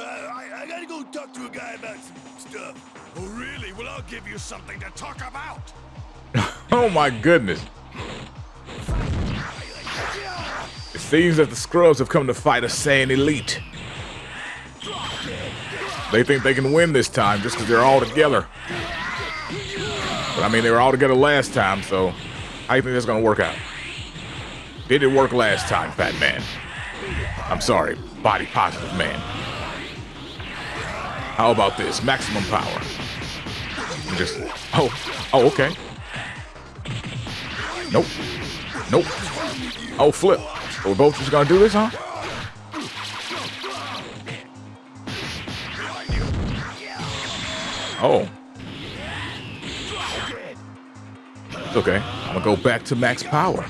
Uh, I, I gotta go talk to a guy about some stuff. Oh, really? Well, I'll give you something to talk about. oh my goodness. It seems that the Scrubs have come to fight a Saiyan elite. They think they can win this time just because they're all together. But I mean, they were all together last time, so how do you think that's going to work out? Did it work last time, Fat Man? I'm sorry, body positive man. How about this? Maximum power. Just, oh, oh, okay. Nope. Nope. Oh, flip. We're both just gonna do this, huh? Oh. Okay. I'm gonna go back to max power.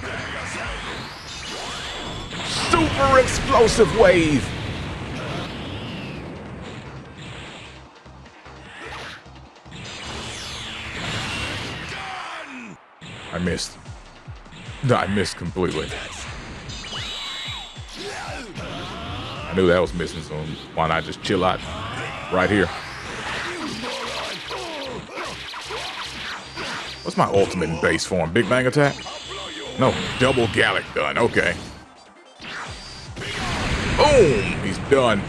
Super explosive wave. I missed. No, I missed completely. I knew that was missing, so why not just chill out right here? What's my ultimate base form? Big Bang Attack? No, double Galick Gun. Okay. Boom! He's done.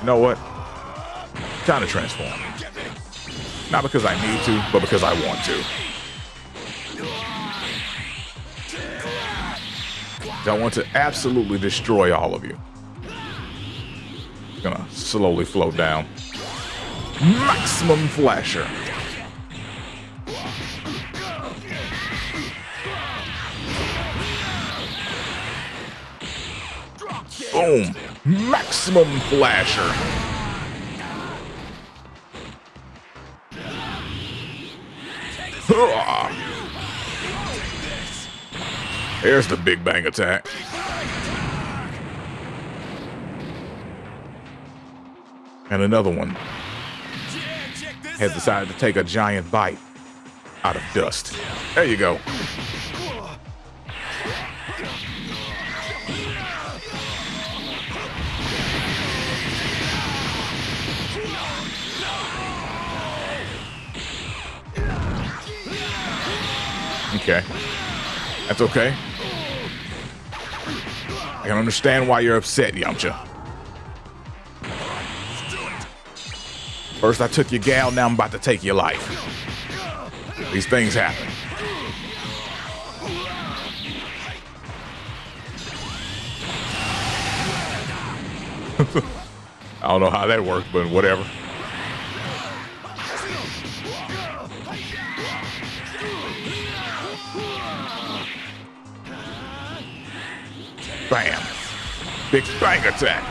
You know what? Time to transform. Not because I need to, but because I want to. I want to absolutely destroy all of you. Gonna slowly float down. Maximum Flasher. Boom. Maximum Flasher. There's the Big Bang attack. And another one has decided to take a giant bite out of dust. There you go. Okay. That's okay. I can understand why you're upset, Yamcha. First I took your gal, now I'm about to take your life. These things happen. I don't know how that worked, but whatever. Bam. Big bang attack.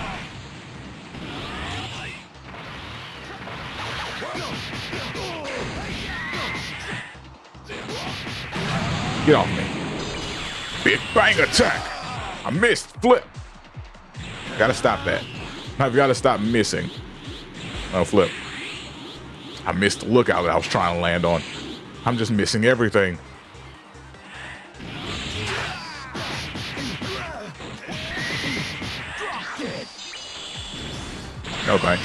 Get off me. Big bang attack. I missed. Flip. Gotta stop that. I've gotta stop missing. Oh, flip. I missed the lookout that I was trying to land on. I'm just missing everything. Thanks.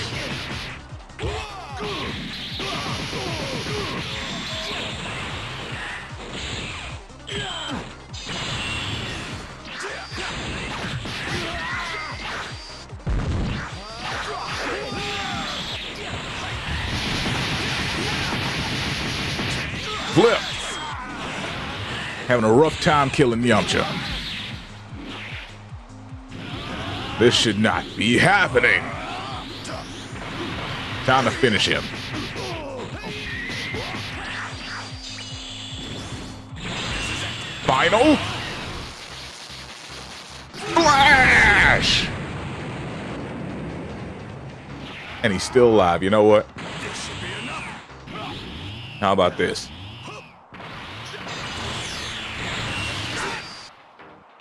Flip. Having a rough time killing Yamcha. This should not be happening. Time to finish him. Final. Flash! And he's still alive. You know what? How about this?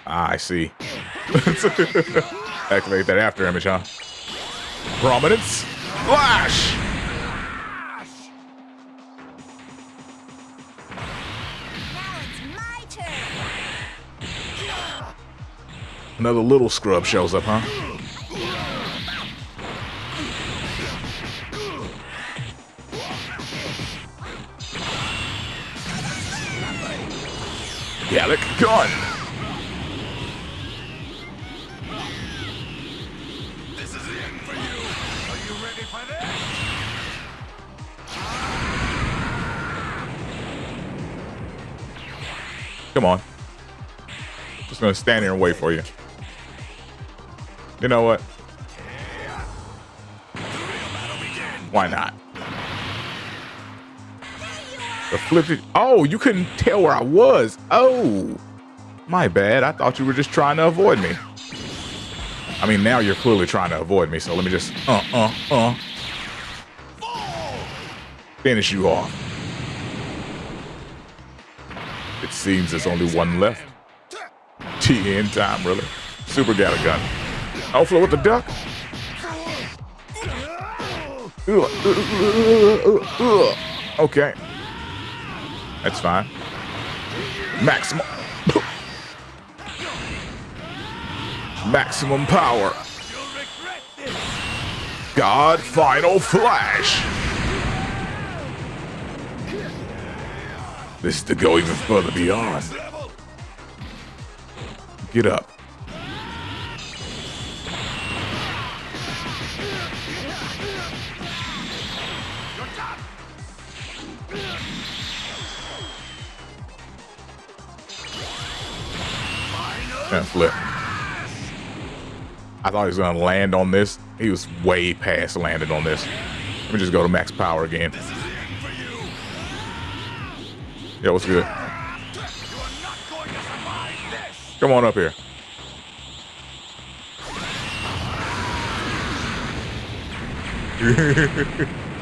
Ah, I see. Activate that after image, huh? Prominence. Lash! Another little scrub shows up, huh? Galick Gun! Ready for this? Come on. Just gonna stand here and wait for you. You know what? Why not? The flippy. Oh, you couldn't tell where I was. Oh, my bad. I thought you were just trying to avoid me. I mean, now you're clearly trying to avoid me. So let me just uh uh uh finish you off. It seems there's only one left. Tien time, really. Super Galick Gun. Outflow with the duck. Okay. That's fine. Maximum. Maximum power. God Final Flash. This is to go even further beyond. Get up. And flip. I thought he was gonna land on this. He was way past landed on this. Let me just go to max power again. Yeah, what's good? Come on up here.